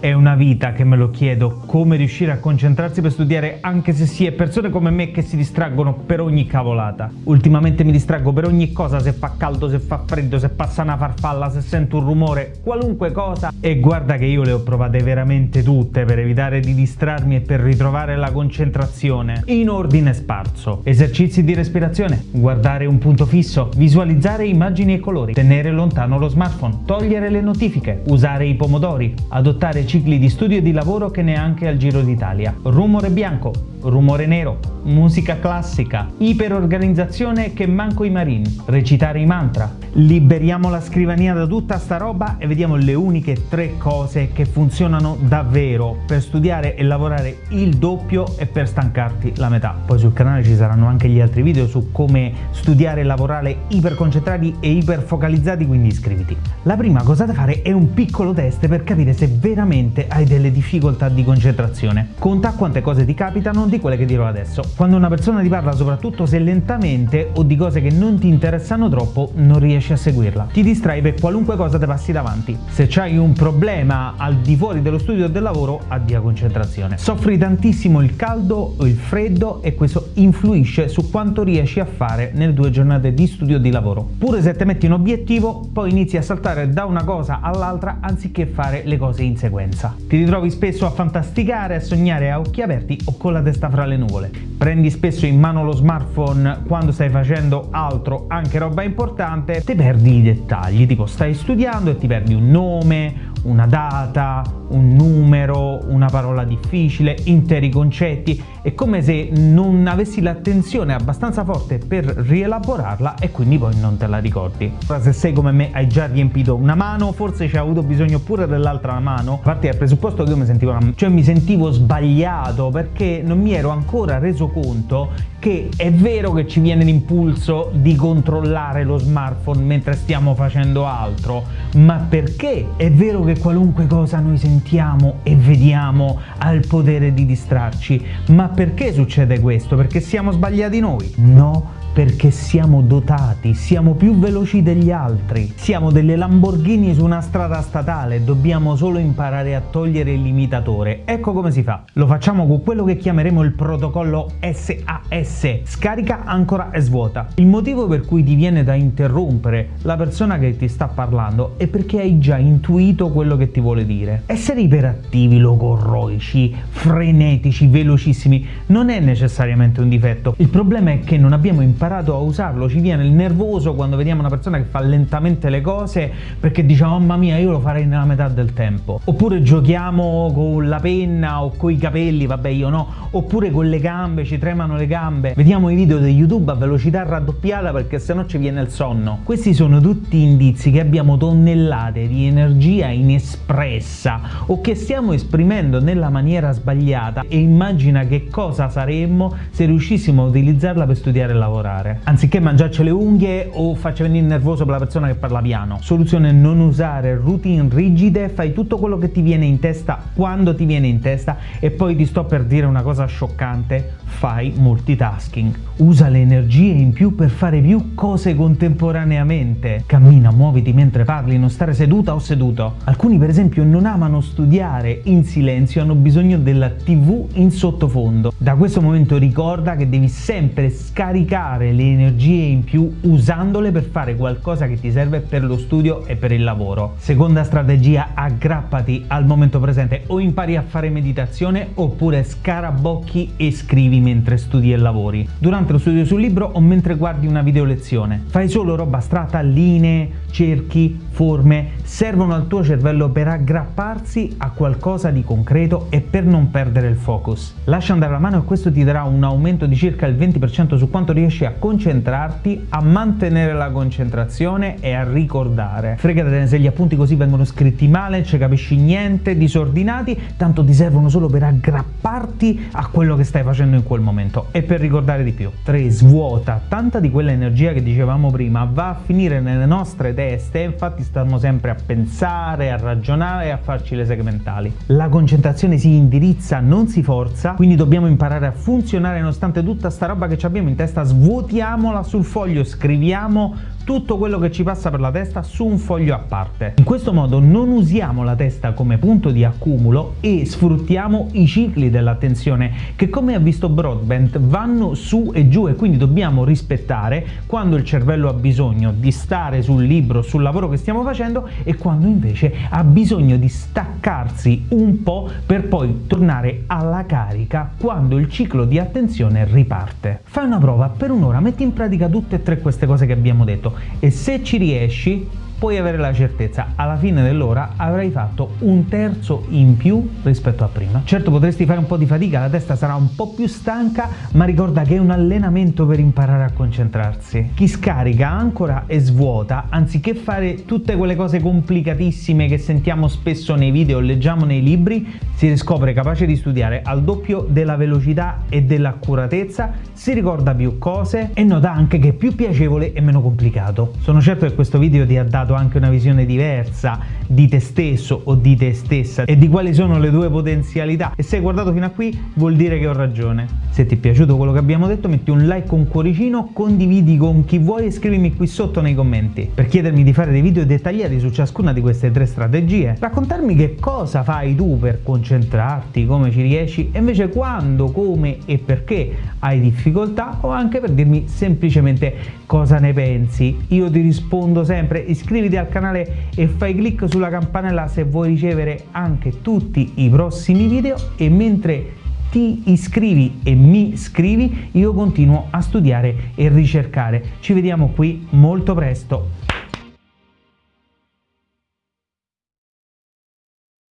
È una vita che me lo chiedo, come riuscire a concentrarsi per studiare anche se si è persone come me che si distraggono per ogni cavolata. Ultimamente mi distraggo per ogni cosa, se fa caldo, se fa freddo, se passa una farfalla, se sento un rumore, qualunque cosa. E guarda che io le ho provate veramente tutte per evitare di distrarmi e per ritrovare la concentrazione. In ordine sparso. Esercizi di respirazione, guardare un punto fisso, visualizzare immagini e colori, tenere lontano lo smartphone, togliere le notifiche, usare i pomodori, adottare cicli di studio e di lavoro che neanche al Giro d'Italia. Rumore bianco, rumore nero, musica classica, iperorganizzazione che manco i marini, recitare i mantra. Liberiamo la scrivania da tutta sta roba e vediamo le uniche tre cose che funzionano davvero per studiare e lavorare il doppio e per stancarti la metà. Poi sul canale ci saranno anche gli altri video su come studiare e lavorare iperconcentrati e iperfocalizzati, quindi iscriviti. La prima cosa da fare è un piccolo test per capire se veramente hai delle difficoltà di concentrazione. Conta quante cose ti capitano di quelle che dirò adesso. Quando una persona ti parla, soprattutto se lentamente o di cose che non ti interessano troppo, non riesci a seguirla. Ti distrai per qualunque cosa ti passi davanti. Se c'hai un problema al di fuori dello studio o del lavoro, addia concentrazione. Soffri tantissimo il caldo o il freddo e questo influisce su quanto riesci a fare nelle tue giornate di studio o di lavoro. Pure se ti metti un obiettivo, poi inizi a saltare da una cosa all'altra anziché fare le cose in sequenza. Ti ritrovi spesso a fantasticare, a sognare a occhi aperti o con la testa fra le nuvole. Prendi spesso in mano lo smartphone quando stai facendo altro, anche roba importante, ti perdi i dettagli, tipo stai studiando e ti perdi un nome, una data, un numero, una parola difficile, interi concetti, è come se non avessi l'attenzione abbastanza forte per rielaborarla e quindi poi non te la ricordi. Ora se sei come me hai già riempito una mano, forse ci hai avuto bisogno pure dell'altra mano, a parte dal presupposto che io mi sentivo, cioè mi sentivo sbagliato perché non mi ero ancora reso conto che è vero che ci viene l'impulso di controllare lo smartphone mentre stiamo facendo altro, ma perché è vero che qualunque cosa noi sentiamo e vediamo ha il potere di distrarci, ma perché succede questo? Perché siamo sbagliati noi? No, perché siamo dotati, siamo più veloci degli altri. Siamo delle Lamborghini su una strada statale, dobbiamo solo imparare a togliere il limitatore. Ecco come si fa. Lo facciamo con quello che chiameremo il protocollo SAS, scarica, ancora e svuota. Il motivo per cui ti viene da interrompere la persona che ti sta parlando è perché hai già intuito quello che ti vuole dire. Essere iperattivi, logorroici, frenetici, velocissimi non è necessariamente un difetto. Il problema è che non abbiamo imparato imparato a usarlo, ci viene il nervoso quando vediamo una persona che fa lentamente le cose perché diciamo mamma mia io lo farei nella metà del tempo. Oppure giochiamo con la penna o con i capelli, vabbè io no, oppure con le gambe, ci tremano le gambe. Vediamo i video di YouTube a velocità raddoppiata perché sennò ci viene il sonno. Questi sono tutti indizi che abbiamo tonnellate di energia inespressa o che stiamo esprimendo nella maniera sbagliata e immagina che cosa saremmo se riuscissimo a utilizzarla per studiare e lavorare lavorare. Anziché mangiarci le unghie o faccia venire nervoso per la persona che parla piano. Soluzione non usare routine rigide, fai tutto quello che ti viene in testa quando ti viene in testa e poi ti sto per dire una cosa scioccante, fai multitasking. Usa le energie in più per fare più cose contemporaneamente. Cammina, muoviti mentre parli, non stare seduta o seduto. Alcuni per esempio non amano studiare in silenzio, hanno bisogno della tv in sottofondo. Da questo momento ricorda che devi sempre scaricare le energie in più usandole per fare qualcosa che ti serve per lo studio e per il lavoro. Seconda strategia, aggrappati al momento presente o impari a fare meditazione oppure scarabocchi e scrivi mentre studi e lavori. Durante lo studio sul libro o mentre guardi una video lezione. Fai solo roba astratta, linee, cerchi, forme, servono al tuo cervello per aggrapparsi a qualcosa di concreto e per non perdere il focus. Lascia andare la mano e questo ti darà un aumento di circa il 20% su quanto riesci a concentrarti, a mantenere la concentrazione e a ricordare. Fregatene se gli appunti così vengono scritti male, ci capisci niente, disordinati, tanto ti servono solo per aggrapparti a quello che stai facendo in quel momento e per ricordare di più. 3. Svuota. Tanta di quella energia che dicevamo prima va a finire nelle nostre teste, infatti stiamo sempre a pensare, a ragionare e a farci le segmentali. La concentrazione si indirizza, non si forza, quindi dobbiamo imparare a funzionare nonostante tutta sta roba che abbiamo in testa, svuotiamola sul foglio, scriviamo tutto quello che ci passa per la testa su un foglio a parte. In questo modo non usiamo la testa come punto di accumulo e sfruttiamo i cicli dell'attenzione che come ha visto Broadbent vanno su e giù e quindi dobbiamo rispettare quando il cervello ha bisogno di stare sul libro, sul lavoro che stiamo facendo e quando invece ha bisogno di staccarsi un po' per poi tornare alla carica quando il ciclo di attenzione riparte. Fai una prova per un'ora, metti in pratica tutte e tre queste cose che abbiamo detto e se ci riesci puoi avere la certezza alla fine dell'ora avrai fatto un terzo in più rispetto a prima. Certo potresti fare un po' di fatica, la testa sarà un po' più stanca, ma ricorda che è un allenamento per imparare a concentrarsi. Chi scarica ancora e svuota, anziché fare tutte quelle cose complicatissime che sentiamo spesso nei video o leggiamo nei libri, si riscopre capace di studiare al doppio della velocità e dell'accuratezza, si ricorda più cose e nota anche che è più piacevole e meno complicato. Sono certo che questo video ti ha dato dato anche una visione diversa di te stesso o di te stessa e di quali sono le tue potenzialità e se hai guardato fino a qui vuol dire che ho ragione. Se ti è piaciuto quello che abbiamo detto metti un like con cuoricino, condividi con chi vuoi e scrivimi qui sotto nei commenti per chiedermi di fare dei video dettagliati su ciascuna di queste tre strategie, raccontarmi che cosa fai tu per concentrarti, come ci riesci e invece quando, come e perché hai difficoltà o anche per dirmi semplicemente cosa ne pensi. Io ti rispondo sempre, iscriviti iscriviti al canale e fai clic sulla campanella se vuoi ricevere anche tutti i prossimi video e mentre ti iscrivi e mi scrivi io continuo a studiare e ricercare. Ci vediamo qui molto presto.